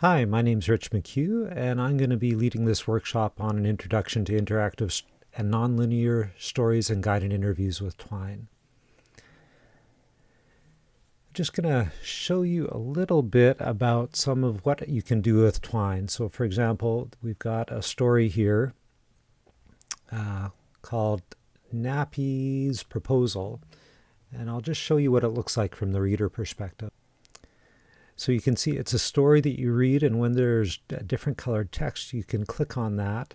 Hi, my name's Rich McHugh, and I'm going to be leading this workshop on an introduction to interactive and nonlinear stories and guided interviews with Twine. I'm just going to show you a little bit about some of what you can do with Twine. So, for example, we've got a story here uh, called Nappy's Proposal, and I'll just show you what it looks like from the reader perspective. So you can see it's a story that you read, and when there's a different colored text, you can click on that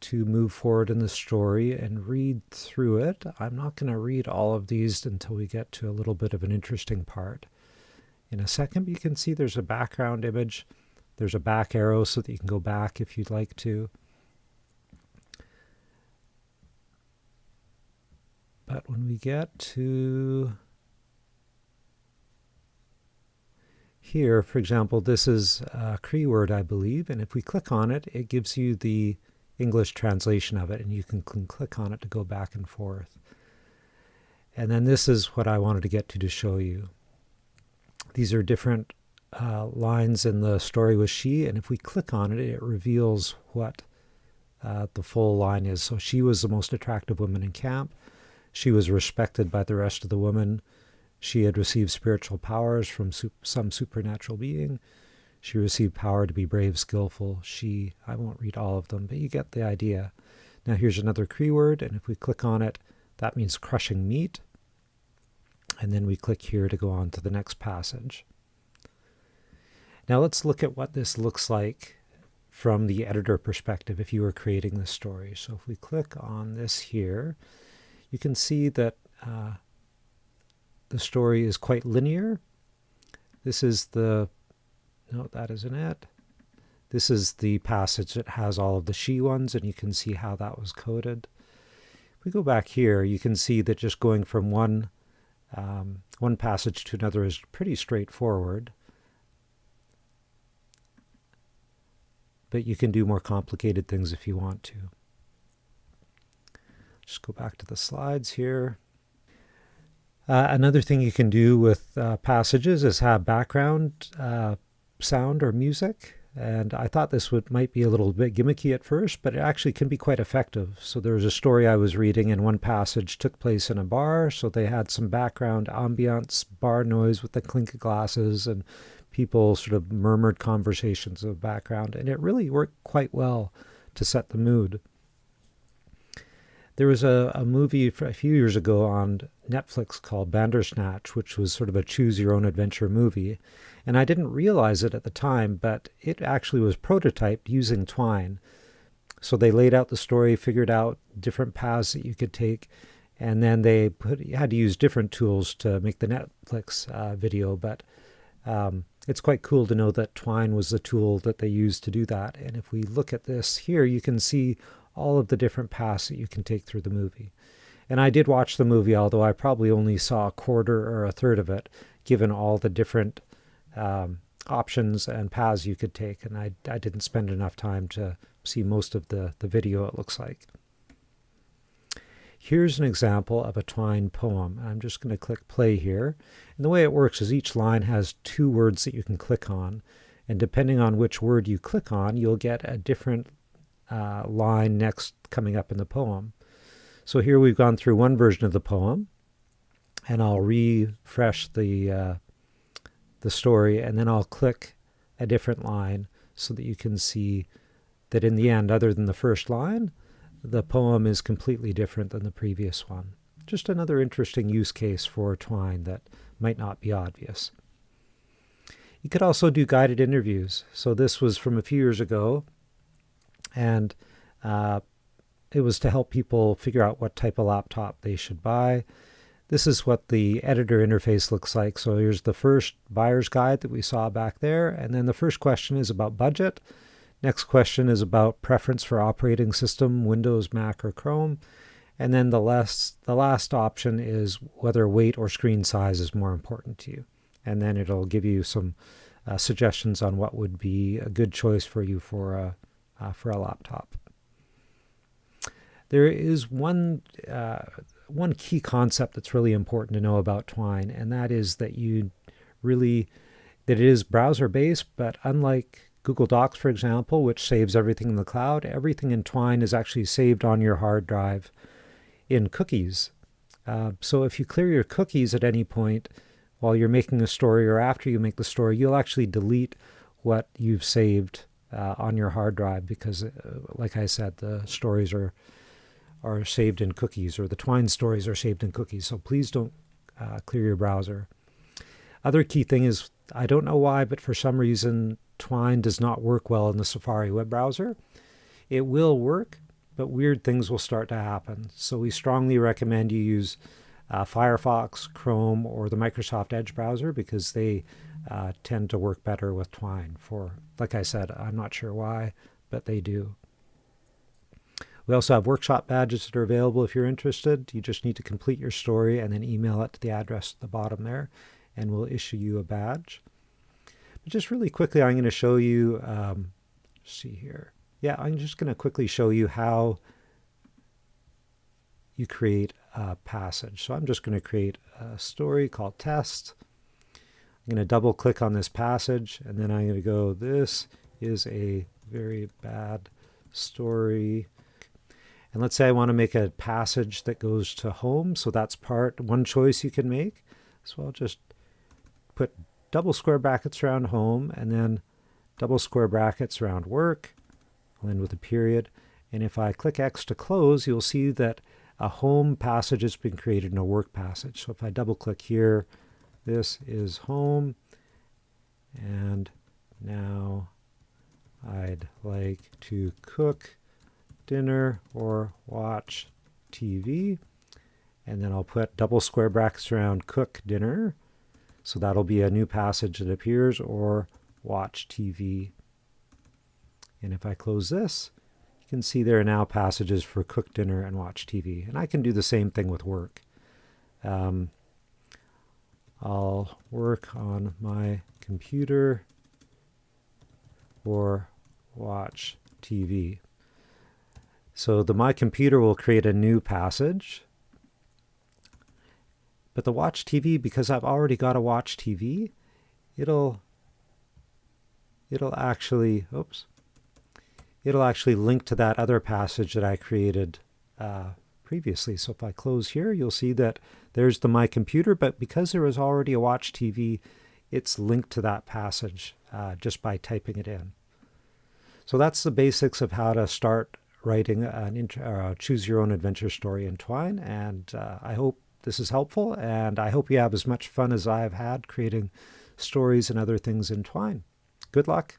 to move forward in the story and read through it. I'm not going to read all of these until we get to a little bit of an interesting part. In a second, you can see there's a background image. There's a back arrow so that you can go back if you'd like to. But when we get to here, for example, this is a Cree word, I believe, and if we click on it, it gives you the English translation of it, and you can click on it to go back and forth. And then this is what I wanted to get to to show you. These are different uh, lines in the story with she, and if we click on it, it reveals what uh, the full line is. So she was the most attractive woman in camp. She was respected by the rest of the women. She had received spiritual powers from some supernatural being. She received power to be brave, skillful. She, I won't read all of them, but you get the idea. Now here's another Cree word, and if we click on it, that means crushing meat. And then we click here to go on to the next passage. Now let's look at what this looks like from the editor perspective if you were creating this story. So if we click on this here, you can see that uh, the story is quite linear. This is the, no, that isn't it. This is the passage that has all of the she ones, and you can see how that was coded. If we go back here, you can see that just going from one, um, one passage to another is pretty straightforward. But you can do more complicated things if you want to. Just go back to the slides here. Uh, another thing you can do with uh, passages is have background uh, sound or music. And I thought this would might be a little bit gimmicky at first, but it actually can be quite effective. So there was a story I was reading, and one passage took place in a bar. So they had some background ambiance, bar noise with the clink of glasses, and people sort of murmured conversations of background. And it really worked quite well to set the mood. There was a, a movie a few years ago on Netflix called Bandersnatch, which was sort of a choose your own adventure movie. And I didn't realize it at the time, but it actually was prototyped using Twine. So they laid out the story, figured out different paths that you could take, and then they put had to use different tools to make the Netflix uh, video. But um, it's quite cool to know that Twine was the tool that they used to do that. And if we look at this here, you can see all of the different paths that you can take through the movie. And I did watch the movie, although I probably only saw a quarter or a third of it, given all the different um, options and paths you could take. And I, I didn't spend enough time to see most of the, the video, it looks like. Here's an example of a Twine poem. I'm just going to click play here. And the way it works is each line has two words that you can click on. And depending on which word you click on, you'll get a different uh, line next coming up in the poem. So here we've gone through one version of the poem, and I'll refresh the uh, the story, and then I'll click a different line so that you can see that in the end, other than the first line, the poem is completely different than the previous one. Just another interesting use case for Twine that might not be obvious. You could also do guided interviews. So this was from a few years ago, and uh, it was to help people figure out what type of laptop they should buy. This is what the editor interface looks like. So here's the first buyer's guide that we saw back there. And then the first question is about budget. Next question is about preference for operating system, Windows, Mac, or Chrome. And then the last, the last option is whether weight or screen size is more important to you. And then it'll give you some uh, suggestions on what would be a good choice for you for a, uh, for a laptop. There is one, uh, one key concept that's really important to know about Twine, and that is that you really that it is browser based, but unlike Google Docs, for example, which saves everything in the cloud, everything in Twine is actually saved on your hard drive in cookies. Uh, so if you clear your cookies at any point while you're making a story or after you make the story, you'll actually delete what you've saved uh, on your hard drive because, uh, like I said, the stories are are saved in cookies or the Twine stories are saved in cookies. So please don't uh, clear your browser. Other key thing is I don't know why, but for some reason Twine does not work well in the Safari web browser. It will work, but weird things will start to happen. So we strongly recommend you use uh, Firefox, Chrome, or the Microsoft Edge browser because they uh, tend to work better with Twine. For like I said, I'm not sure why, but they do. We also have workshop badges that are available if you're interested. You just need to complete your story and then email it to the address at the bottom there, and we'll issue you a badge. But just really quickly, I'm going to show you, um, see here. Yeah, I'm just going to quickly show you how you create a passage. So I'm just going to create a story called test. I'm going to double click on this passage and then I'm going to go, this is a very bad story. And let's say I want to make a passage that goes to home. So that's part, one choice you can make. So I'll just put double square brackets around home and then double square brackets around work. I'll end with a period. And if I click X to close, you'll see that a home passage has been created and a work passage. So if I double click here, this is home. And now I'd like to cook dinner or watch TV. And then I'll put double square brackets around cook dinner. So that'll be a new passage that appears or watch TV. And if I close this, you can see there are now passages for cook dinner and watch TV. And I can do the same thing with work. Um, I'll work on my computer or watch TV. So the My Computer will create a new passage. But the Watch TV, because I've already got a Watch TV, it'll it'll actually, oops, it'll actually link to that other passage that I created uh, previously. So if I close here, you'll see that there's the My Computer, but because there was already a Watch TV, it's linked to that passage uh, just by typing it in. So that's the basics of how to start writing an uh, choose your own adventure story in Twine. And uh, I hope this is helpful, and I hope you have as much fun as I've had creating stories and other things in Twine. Good luck.